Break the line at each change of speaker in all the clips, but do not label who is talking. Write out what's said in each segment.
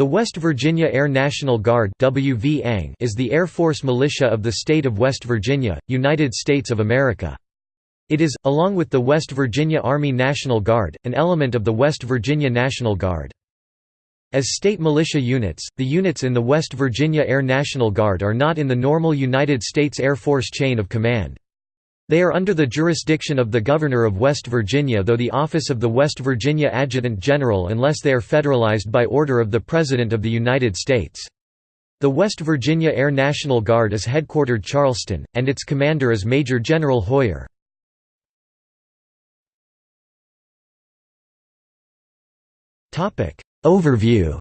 The West Virginia Air National Guard is the Air Force militia of the state of West Virginia, United States of America. It is, along with the West Virginia Army National Guard, an element of the West Virginia National Guard. As state militia units, the units in the West Virginia Air National Guard are not in the normal United States Air Force chain of command. They are under the jurisdiction of the Governor of West Virginia though the office of the West Virginia Adjutant General unless they are federalized by order of the President of the United States. The West Virginia Air National Guard is headquartered Charleston, and its commander is Major General Hoyer. Overview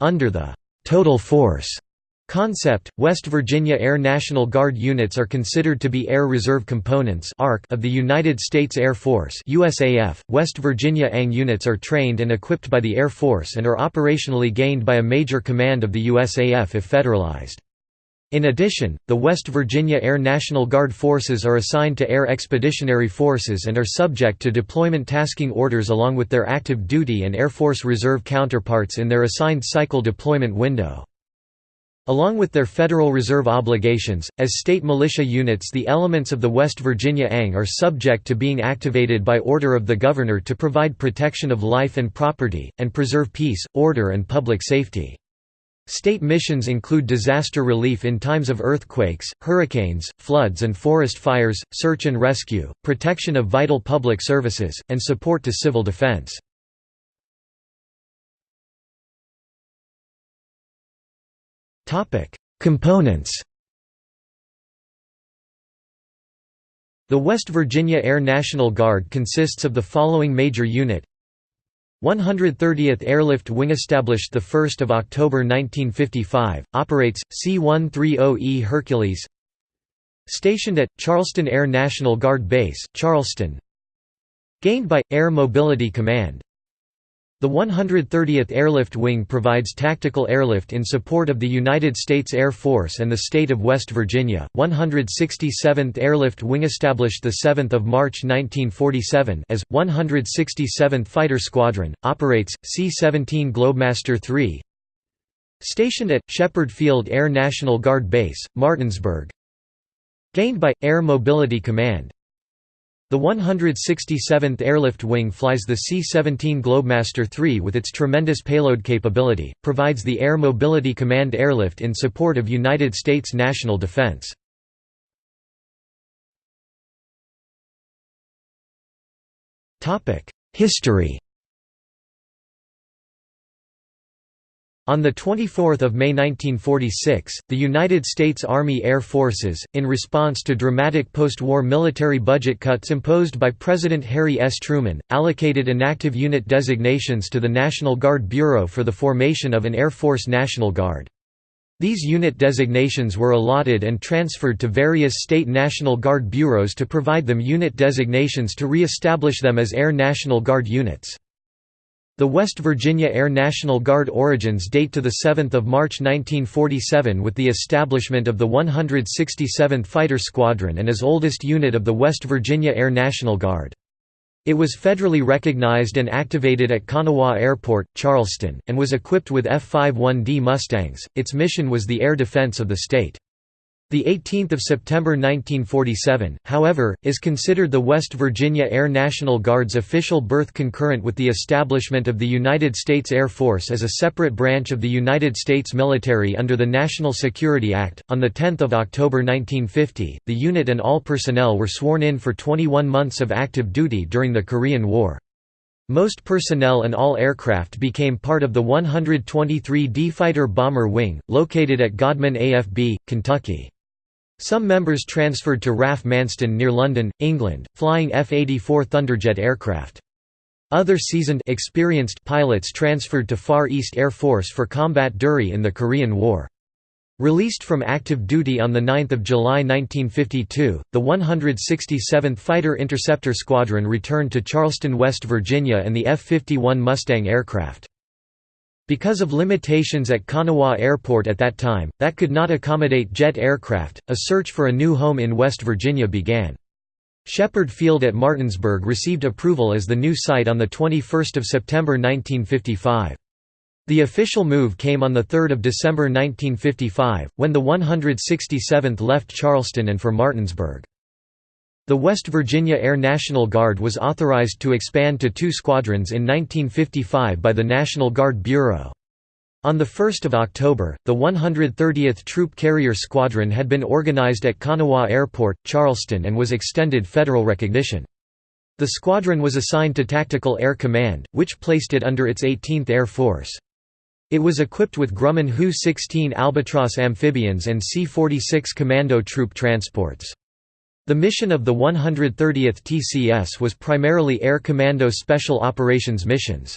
Under the «total force» Concept: West Virginia Air National Guard units are considered to be Air Reserve Components of the United States Air Force USAF. West Virginia ANG units are trained and equipped by the Air Force and are operationally gained by a major command of the USAF if federalized. In addition, the West Virginia Air National Guard forces are assigned to Air Expeditionary Forces and are subject to deployment tasking orders along with their active duty and Air Force Reserve counterparts in their assigned cycle deployment window. Along with their Federal Reserve obligations, as state militia units the elements of the West Virginia ANG are subject to being activated by order of the Governor to provide protection of life and property, and preserve peace, order and public safety. State missions include disaster relief in times of earthquakes, hurricanes, floods and forest fires, search and rescue, protection of vital public services, and support to civil defense. Topic: Components. The West Virginia Air National Guard consists of the following major unit. 130th Airlift Wing established 1 October 1955, operates, C-130E Hercules. Stationed at, Charleston Air National Guard Base, Charleston. Gained by, Air Mobility Command the 130th Airlift Wing provides tactical airlift in support of the United States Air Force and the state of West Virginia. 167th Airlift Wing established the 7th of March 1947 as 167th Fighter Squadron operates C-17 Globemaster III. Stationed at Shepherd Field Air National Guard Base, Martinsburg. Gained by Air Mobility Command the 167th Airlift Wing flies the C-17 Globemaster III with its tremendous payload capability, provides the Air Mobility Command airlift in support of United States national defense. History On 24 May 1946, the United States Army Air Forces, in response to dramatic post-war military budget cuts imposed by President Harry S. Truman, allocated inactive unit designations to the National Guard Bureau for the formation of an Air Force National Guard. These unit designations were allotted and transferred to various state National Guard bureaus to provide them unit designations to re-establish them as Air National Guard units. The West Virginia Air National Guard origins date to 7 March 1947 with the establishment of the 167th Fighter Squadron and is oldest unit of the West Virginia Air National Guard. It was federally recognized and activated at Kanawha Airport, Charleston, and was equipped with F-51D Mustangs. Its mission was the air defense of the state. The 18th of September 1947, however, is considered the West Virginia Air National Guard's official birth concurrent with the establishment of the United States Air Force as a separate branch of the United States military under the National Security Act. On the 10th of October 1950, the unit and all personnel were sworn in for 21 months of active duty during the Korean War. Most personnel and all aircraft became part of the 123d Fighter Bomber Wing, located at Godman AFB, Kentucky. Some members transferred to RAF Manston near London, England, flying F-84 Thunderjet aircraft. Other seasoned experienced pilots transferred to Far East Air Force for combat duty in the Korean War. Released from active duty on 9 July 1952, the 167th Fighter Interceptor Squadron returned to Charleston, West Virginia and the F-51 Mustang aircraft. Because of limitations at Kanawha Airport at that time, that could not accommodate jet aircraft, a search for a new home in West Virginia began. Shepherd Field at Martinsburg received approval as the new site on 21 September 1955. The official move came on 3 December 1955, when the 167th left Charleston and for Martinsburg. The West Virginia Air National Guard was authorized to expand to two squadrons in 1955 by the National Guard Bureau. On 1 October, the 130th Troop Carrier Squadron had been organized at Kanawha Airport, Charleston and was extended federal recognition. The squadron was assigned to Tactical Air Command, which placed it under its 18th Air Force. It was equipped with Grumman HU-16 Albatross amphibians and C-46 Commando troop transports. The mission of the 130th TCS was primarily Air Commando Special Operations missions.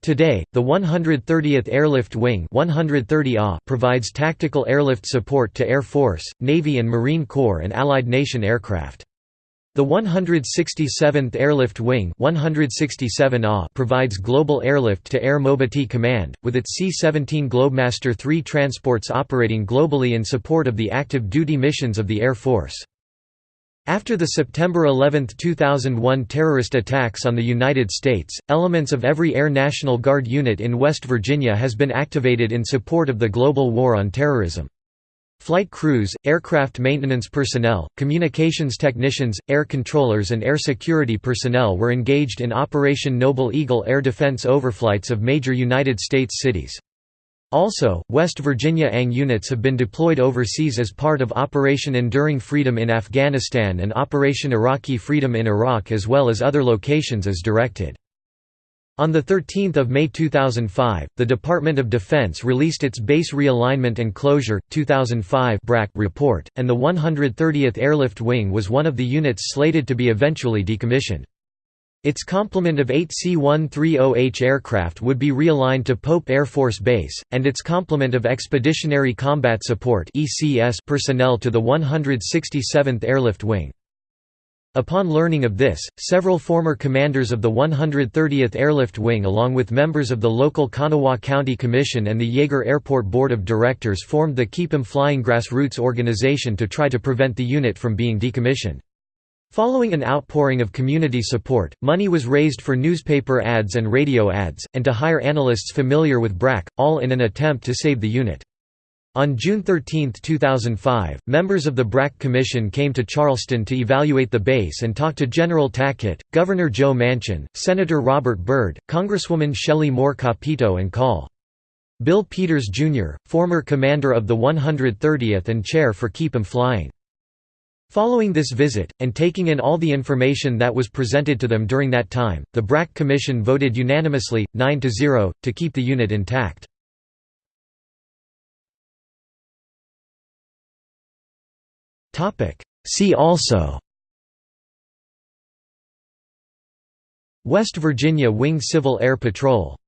Today, the 130th Airlift Wing 130 provides tactical airlift support to Air Force, Navy and Marine Corps and Allied nation aircraft. The 167th Airlift Wing 167 provides global airlift to Air Mobility Command, with its C-17 Globemaster III transports operating globally in support of the active duty missions of the Air Force. After the September 11, 2001 terrorist attacks on the United States, elements of every Air National Guard unit in West Virginia has been activated in support of the global war on terrorism. Flight crews, aircraft maintenance personnel, communications technicians, air controllers and air security personnel were engaged in Operation Noble Eagle air defense overflights of major United States cities. Also, West Virginia ANG units have been deployed overseas as part of Operation Enduring Freedom in Afghanistan and Operation Iraqi Freedom in Iraq as well as other locations as directed. On 13 May 2005, the Department of Defense released its Base Realignment and Closure, 2005 report, and the 130th Airlift Wing was one of the units slated to be eventually decommissioned. Its complement of eight C-130H aircraft would be realigned to Pope Air Force Base, and its complement of Expeditionary Combat Support personnel to the 167th Airlift Wing. Upon learning of this, several former commanders of the 130th Airlift Wing along with members of the local Kanawha County Commission and the Yeager Airport Board of Directors formed the Keep 'em Flying Grassroots organization to try to prevent the unit from being decommissioned. Following an outpouring of community support, money was raised for newspaper ads and radio ads, and to hire analysts familiar with BRAC, all in an attempt to save the unit. On June 13, 2005, members of the BRAC Commission came to Charleston to evaluate the base and talk to General Tackett, Governor Joe Manchin, Senator Robert Byrd, Congresswoman Shelley Moore Capito and Col. Bill Peters, Jr., former commander of the 130th and chair for Keep 'em Flying. Following this visit, and taking in all the information that was presented to them during that time, the BRAC Commission voted unanimously, 9–0, to keep the unit intact. See also West Virginia Wing Civil Air Patrol